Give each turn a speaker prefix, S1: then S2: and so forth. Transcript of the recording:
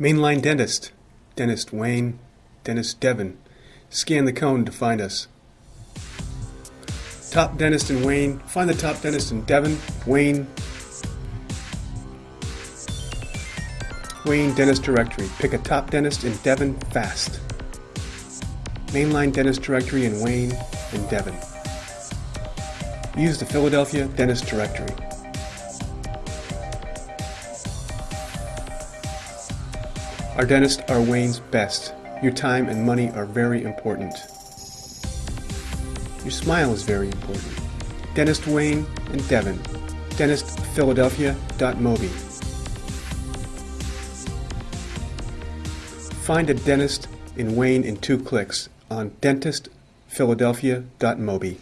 S1: Mainline Dentist, Dentist Wayne, Dentist Devon. Scan the cone to find us. Top dentist in Wayne, find the top dentist in Devon, Wayne, Wayne Dentist Directory. Pick a top dentist in Devon fast. Mainline Dentist Directory in Wayne and Devon. Use the Philadelphia Dentist Directory. Our dentists are Wayne's best. Your time and money are very important. Your smile is very important. Dentist Wayne and Devon. DentistPhiladelphia.mobi. Find a dentist in Wayne in two clicks on DentistPhiladelphia.mobi.